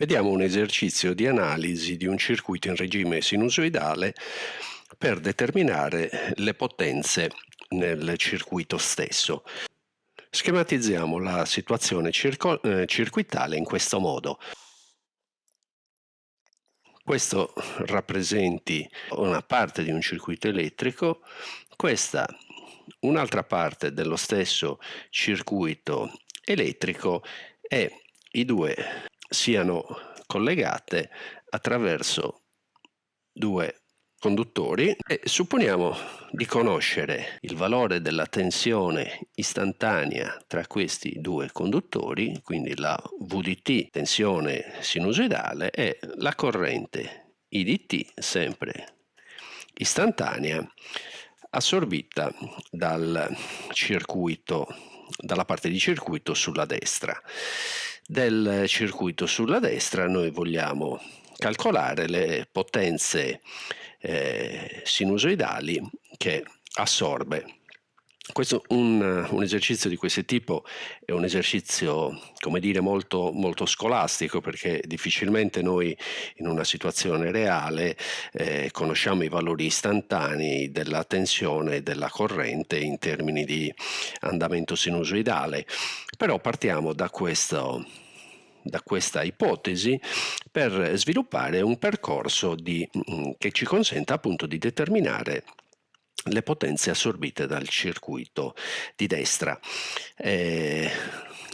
Vediamo un esercizio di analisi di un circuito in regime sinusoidale per determinare le potenze nel circuito stesso. Schematizziamo la situazione eh, circuitale in questo modo. Questo rappresenti una parte di un circuito elettrico, questa un'altra parte dello stesso circuito elettrico e i due siano collegate attraverso due conduttori e supponiamo di conoscere il valore della tensione istantanea tra questi due conduttori, quindi la VDT, tensione sinusoidale, e la corrente IDT, sempre istantanea, assorbita dal circuito, dalla parte di circuito sulla destra del circuito sulla destra noi vogliamo calcolare le potenze eh, sinusoidali che assorbe. Questo, un, un, esercizio di questo tipo è un esercizio, come dire, molto, molto scolastico perché difficilmente noi in una situazione reale eh, conosciamo i valori istantanei della tensione e della corrente in termini di andamento sinusoidale, però partiamo da questo, da questa ipotesi per sviluppare un percorso di, mm, che ci consenta appunto di determinare le potenze assorbite dal circuito di destra. Eh,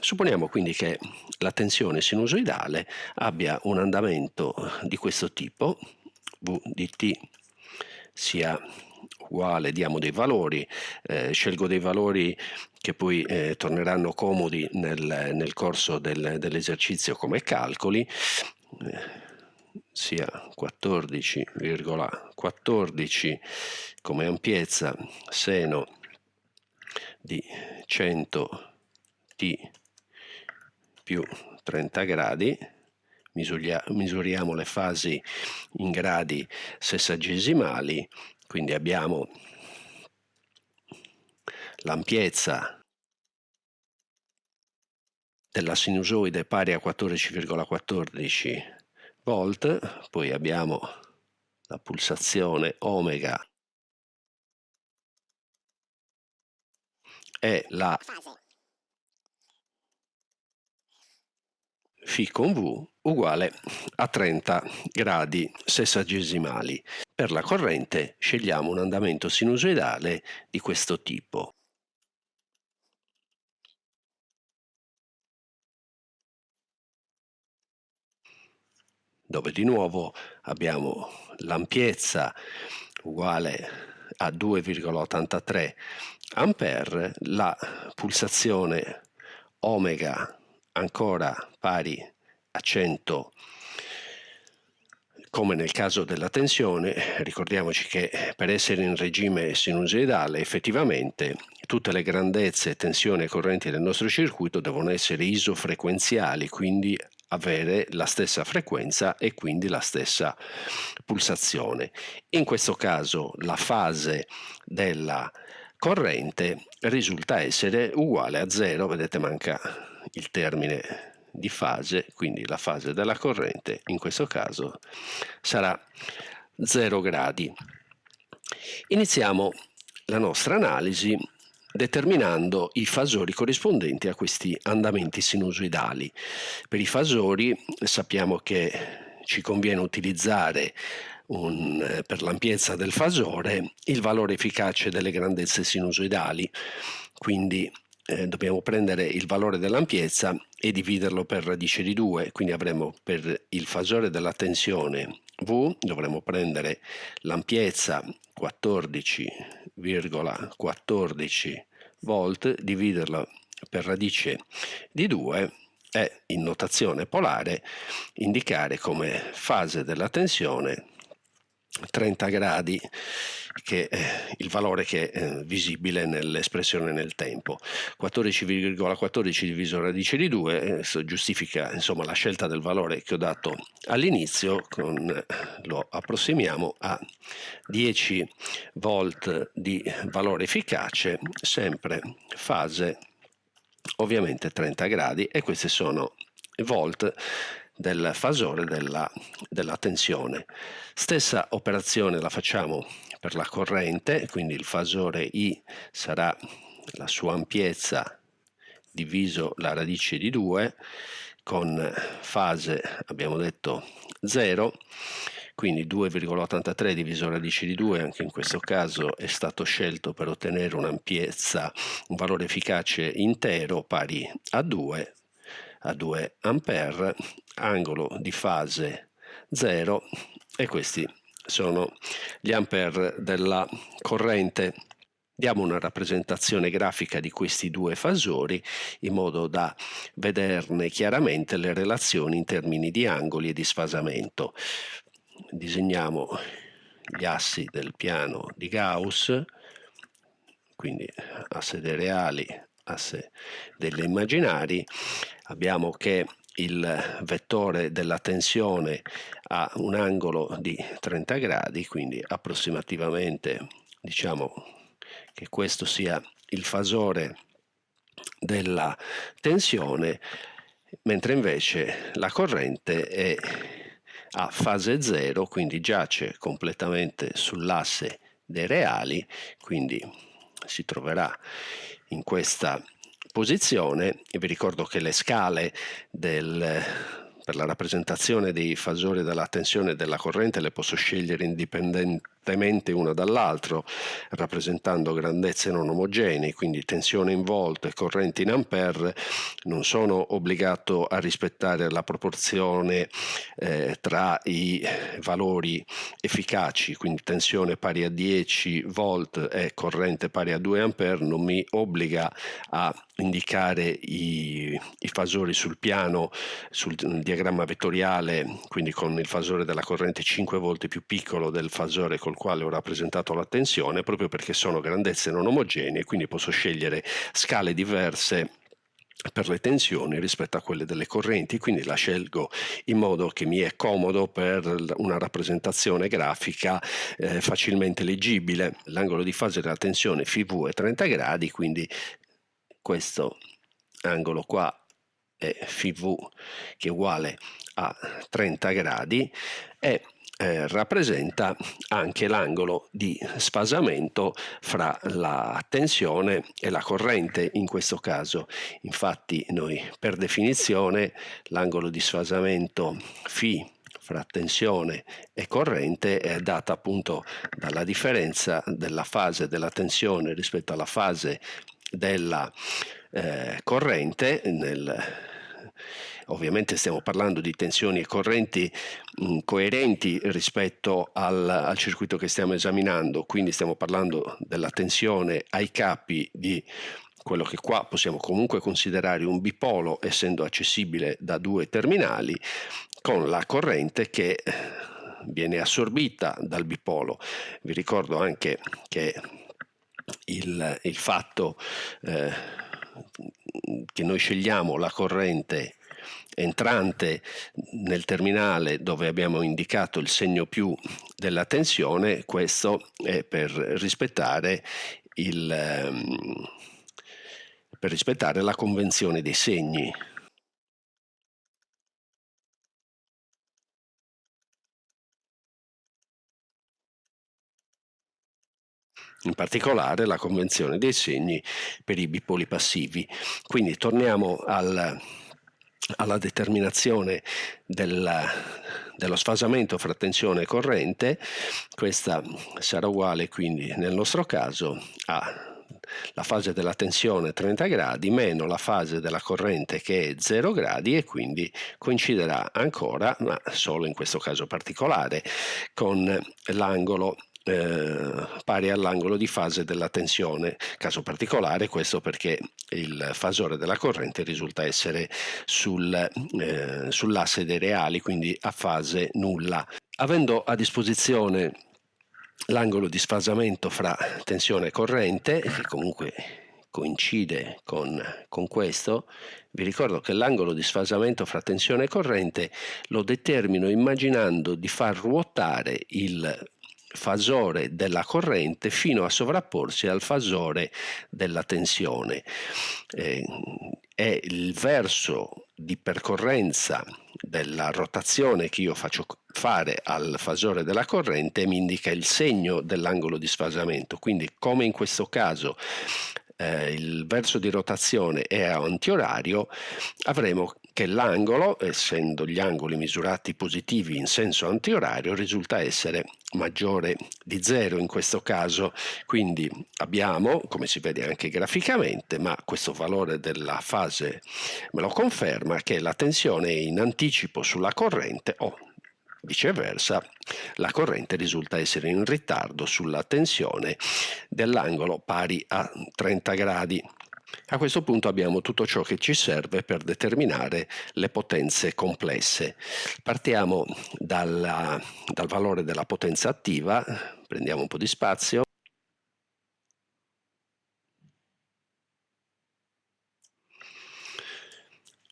supponiamo quindi che la tensione sinusoidale abbia un andamento di questo tipo, V di t sia uguale, diamo dei valori, eh, scelgo dei valori che poi eh, torneranno comodi nel, nel corso del, dell'esercizio come calcoli, eh, sia 14,14 14 come ampiezza seno di 100 t più 30 gradi. Misuriamo le fasi in gradi sessagesimali quindi abbiamo l'ampiezza della sinusoide pari a 14,14 volt, poi abbiamo la pulsazione omega e la φ con V uguale a 30 gradi sessagesimali. Per la corrente scegliamo un andamento sinusoidale di questo tipo. Dove di nuovo abbiamo l'ampiezza uguale a 2,83 ampere, la pulsazione omega ancora pari a 100 come nel caso della tensione, ricordiamoci che per essere in regime sinusoidale effettivamente tutte le grandezze, tensioni e correnti del nostro circuito devono essere isofrequenziali, quindi avere la stessa frequenza e quindi la stessa pulsazione. In questo caso la fase della corrente risulta essere uguale a zero, vedete manca il termine di fase, quindi la fase della corrente in questo caso sarà 0 gradi. Iniziamo la nostra analisi determinando i fasori corrispondenti a questi andamenti sinusoidali. Per i fasori sappiamo che ci conviene utilizzare un, per l'ampiezza del fasore il valore efficace delle grandezze sinusoidali, quindi eh, dobbiamo prendere il valore dell'ampiezza e dividerlo per radice di 2, quindi avremo per il fasore della tensione V dovremo prendere l'ampiezza 14,14 ,14 volt, dividerla per radice di 2 e in notazione polare indicare come fase della tensione 30 gradi che è il valore che è visibile nell'espressione nel tempo. 14,14 14 diviso radice di 2 eh, giustifica insomma la scelta del valore che ho dato all'inizio lo approssimiamo a 10 volt di valore efficace sempre fase ovviamente 30 gradi e questi sono volt del fasore della, della tensione. Stessa operazione la facciamo per la corrente, quindi il fasore I sarà la sua ampiezza diviso la radice di 2 con fase abbiamo detto 0 quindi 2,83 diviso radice di 2 anche in questo caso è stato scelto per ottenere un'ampiezza un valore efficace intero pari a 2 a 2 ampere angolo di fase 0 e questi sono gli ampere della corrente Diamo una rappresentazione grafica di questi due fasori in modo da vederne chiaramente le relazioni in termini di angoli e di sfasamento. Disegniamo gli assi del piano di Gauss, quindi asse dei reali, asse delle immaginari. Abbiamo che il vettore della tensione ha un angolo di 30 gradi, quindi approssimativamente diciamo che questo sia il fasore della tensione, mentre invece la corrente è a fase 0, quindi giace completamente sull'asse dei reali, quindi si troverà in questa posizione. E vi ricordo che le scale del per la rappresentazione dei fasori della tensione e della corrente le posso scegliere indipendentemente una dall'altro, rappresentando grandezze non omogenee, quindi tensione in volt e corrente in ampere. Non sono obbligato a rispettare la proporzione eh, tra i valori efficaci, quindi tensione pari a 10 volt e corrente pari a 2 ampere, non mi obbliga a indicare i, i fasori sul piano, sul diagramma vettoriale, quindi con il fasore della corrente 5 volte più piccolo del fasore col quale ho rappresentato la tensione, proprio perché sono grandezze non omogenee, quindi posso scegliere scale diverse per le tensioni rispetto a quelle delle correnti, quindi la scelgo in modo che mi è comodo per una rappresentazione grafica eh, facilmente leggibile. L'angolo di fase della tensione FV è 30 gradi, quindi questo angolo qua è FV che è uguale a 30 gradi e eh, rappresenta anche l'angolo di sfasamento fra la tensione e la corrente in questo caso. Infatti noi per definizione l'angolo di sfasamento φ fra tensione e corrente è data appunto dalla differenza della fase della tensione rispetto alla fase della eh, corrente nel, ovviamente stiamo parlando di tensioni e correnti mh, mm, coerenti rispetto al, al, circuito che stiamo esaminando, quindi stiamo parlando della tensione ai capi di quello che qua possiamo comunque considerare un bipolo essendo accessibile da due terminali con la corrente che viene assorbita dal bipolo. Vi ricordo anche che il, il fatto eh, che noi scegliamo la corrente entrante nel terminale dove abbiamo indicato il segno più della tensione, questo è per rispettare, il, ehm, per rispettare la convenzione dei segni. in particolare la convenzione dei segni per i bipoli passivi. Quindi torniamo al, alla determinazione della, dello sfasamento fra tensione e corrente, questa sarà uguale quindi nel nostro caso a la fase della tensione 30 gradi meno la fase della corrente che è 0 gradi e quindi coinciderà ancora, ma solo in questo caso particolare, con l'angolo eh, pari all'angolo di fase della tensione, caso particolare questo perché il fasore della corrente risulta essere sul, eh, sull'asse dei reali, quindi a fase nulla. Avendo a disposizione l'angolo di sfasamento fra tensione e corrente, che comunque coincide con, con, questo, vi ricordo che l'angolo di sfasamento fra tensione e corrente lo determino immaginando di far ruotare il fasore della corrente fino a sovrapporsi al fasore della tensione. Eh, è il verso di percorrenza della rotazione che io faccio fare al fasore della corrente mi indica il segno dell'angolo di sfasamento, quindi come in questo caso eh, il verso di rotazione è antiorario, avremo che l'angolo, essendo gli angoli misurati positivi in senso antiorario, risulta essere maggiore di 0 in questo caso, quindi abbiamo, come si vede anche graficamente, ma questo valore della fase me lo conferma, che la tensione è in anticipo sulla corrente o Viceversa, la corrente risulta essere in ritardo sulla tensione dell'angolo pari a 30 gradi. A questo punto abbiamo tutto ciò che ci serve per determinare le potenze complesse. Partiamo dalla, dal valore della potenza attiva, prendiamo un po' di spazio.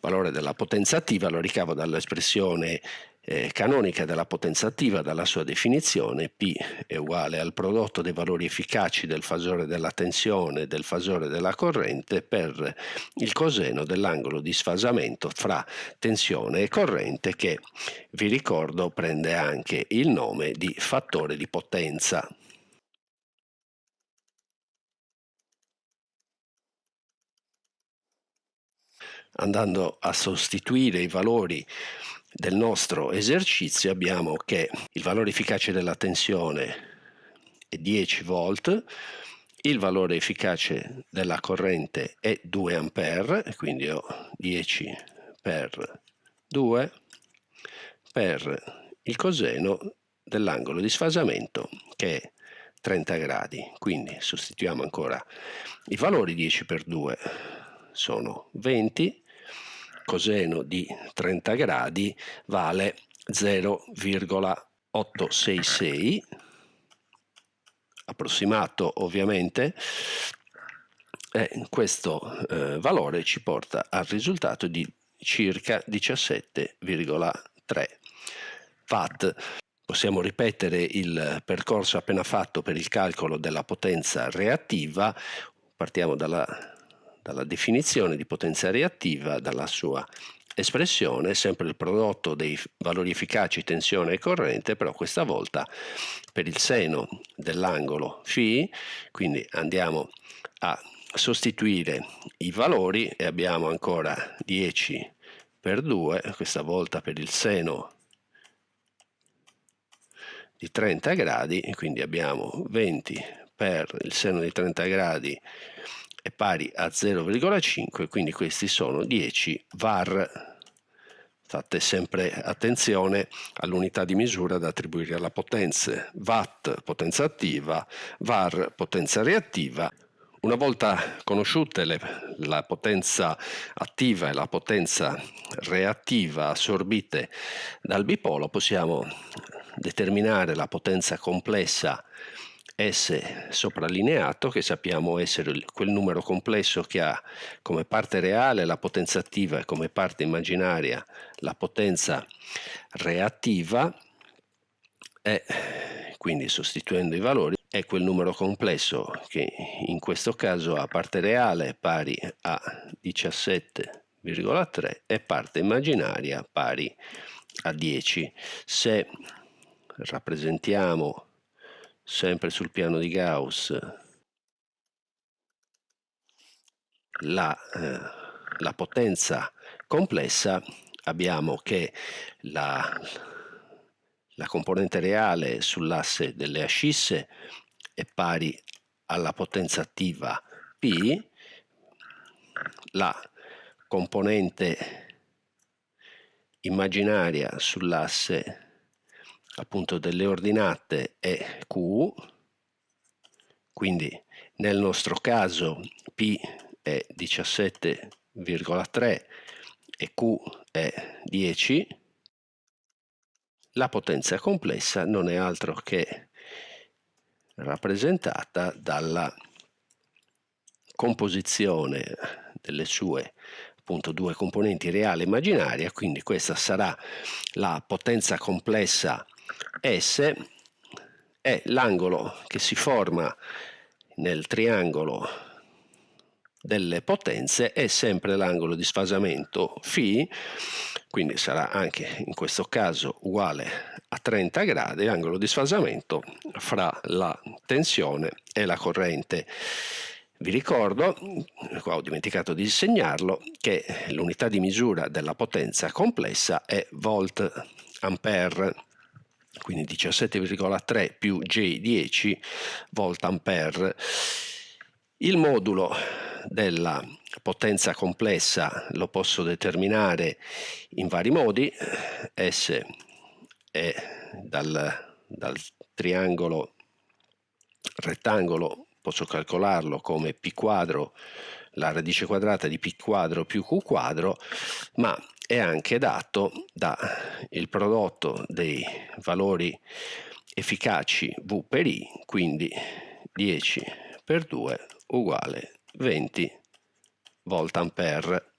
valore della potenza attiva lo ricavo dall'espressione eh, canonica della potenza attiva dalla sua definizione P è uguale al prodotto dei valori efficaci del fasore della tensione e del fasore della corrente per il coseno dell'angolo di sfasamento fra tensione e corrente che vi ricordo prende anche il nome di fattore di potenza. Andando a sostituire i valori del nostro esercizio abbiamo che il valore efficace della tensione è 10 volt, il valore efficace della corrente è 2 ampere, quindi ho 10 per 2 per il coseno dell'angolo di sfasamento che è 30 gradi. Quindi sostituiamo ancora i valori 10 per 2 sono 20 coseno di 30 gradi vale 0,866 approssimato ovviamente e questo eh, valore ci porta al risultato di circa 17,3 watt. Possiamo ripetere il percorso appena fatto per il calcolo della potenza reattiva. Partiamo dalla dalla definizione di potenza reattiva, dalla sua espressione, sempre il prodotto dei valori efficaci tensione e corrente, però questa volta per il seno dell'angolo φ, quindi andiamo a sostituire i valori e abbiamo ancora 10 per 2, questa volta per il seno di 30 gradi, quindi abbiamo 20 per il seno di 30 gradi è pari a 0,5 quindi questi sono 10 var. Fate sempre attenzione all'unità di misura da attribuire alla potenza watt potenza attiva var potenza reattiva. Una volta conosciute le, la potenza attiva e la potenza reattiva assorbite dal bipolo possiamo determinare la potenza complessa S soprallineato che sappiamo essere quel numero complesso che ha come parte reale la potenza attiva e come parte immaginaria la potenza reattiva e quindi sostituendo i valori è quel numero complesso che in questo caso ha parte reale pari a 17,3 e parte immaginaria pari a 10 se rappresentiamo sempre sul piano di Gauss. La, eh, la potenza complessa abbiamo che la, la componente reale sull'asse delle ascisse è pari alla potenza attiva P, la componente immaginaria sull'asse appunto delle ordinate è Q, quindi nel nostro caso P è 17,3 e Q è 10, la potenza complessa non è altro che rappresentata dalla composizione delle sue appunto due componenti reale e immaginaria, quindi questa sarà la potenza complessa S è l'angolo che si forma nel triangolo delle potenze è sempre l'angolo di sfasamento φ, quindi sarà anche in questo caso uguale a 30 gradi, angolo di sfasamento fra la tensione e la corrente. Vi ricordo, qua ho dimenticato di segnarlo, che l'unità di misura della potenza complessa è volt ampere, quindi 17,3 più J10 volt ampere. Il modulo della potenza complessa lo posso determinare in vari modi, S è dal, dal triangolo rettangolo posso calcolarlo come π quadro, la radice quadrata di π quadro più q quadro, ma è anche dato dal prodotto dei valori efficaci V per I, quindi 10 per 2 uguale 20 volt ampere